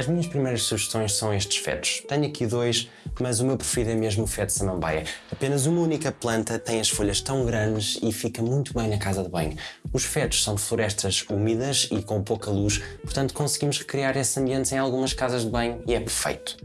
As minhas primeiras sugestões são estes fetos. Tenho aqui dois, mas o meu preferido é mesmo o feto samambaia. Apenas uma única planta tem as folhas tão grandes e fica muito bem na casa de banho. Os fetos são de florestas úmidas e com pouca luz, portanto conseguimos recriar esse ambiente em algumas casas de banho e é perfeito.